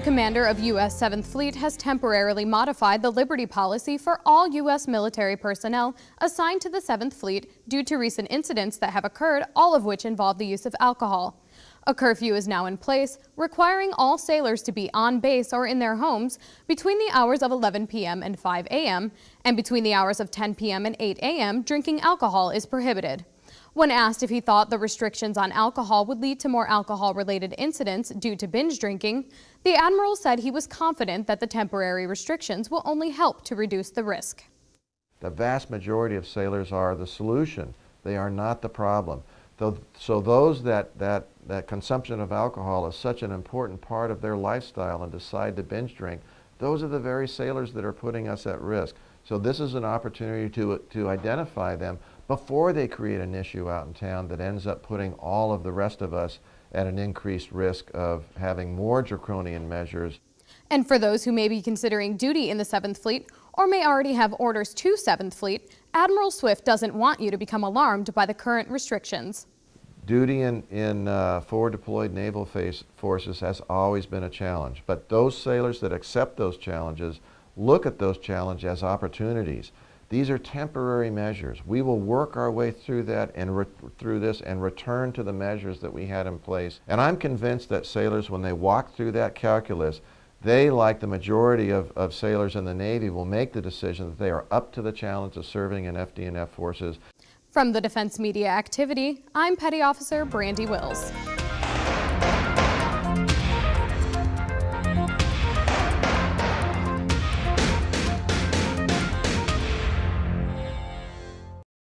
commander of U.S. 7th Fleet has temporarily modified the Liberty policy for all U.S. military personnel assigned to the 7th Fleet due to recent incidents that have occurred, all of which involve the use of alcohol. A curfew is now in place, requiring all sailors to be on base or in their homes between the hours of 11 p.m. and 5 a.m., and between the hours of 10 p.m. and 8 a.m., drinking alcohol is prohibited. When asked if he thought the restrictions on alcohol would lead to more alcohol-related incidents due to binge drinking, the Admiral said he was confident that the temporary restrictions will only help to reduce the risk. The vast majority of sailors are the solution. They are not the problem. So those that, that, that consumption of alcohol is such an important part of their lifestyle and decide to binge drink, those are the very sailors that are putting us at risk. So this is an opportunity to, to identify them before they create an issue out in town that ends up putting all of the rest of us at an increased risk of having more draconian measures. And for those who may be considering duty in the 7th Fleet or may already have orders to 7th Fleet, Admiral Swift doesn't want you to become alarmed by the current restrictions. Duty in, in uh, forward deployed naval forces has always been a challenge, but those sailors that accept those challenges look at those challenges as opportunities. These are temporary measures. We will work our way through that and through this and return to the measures that we had in place. And I'm convinced that sailors, when they walk through that calculus, they, like the majority of, of sailors in the Navy, will make the decision that they are up to the challenge of serving in FDNF forces. From the Defense Media Activity, I'm Petty Officer Brandi Wills.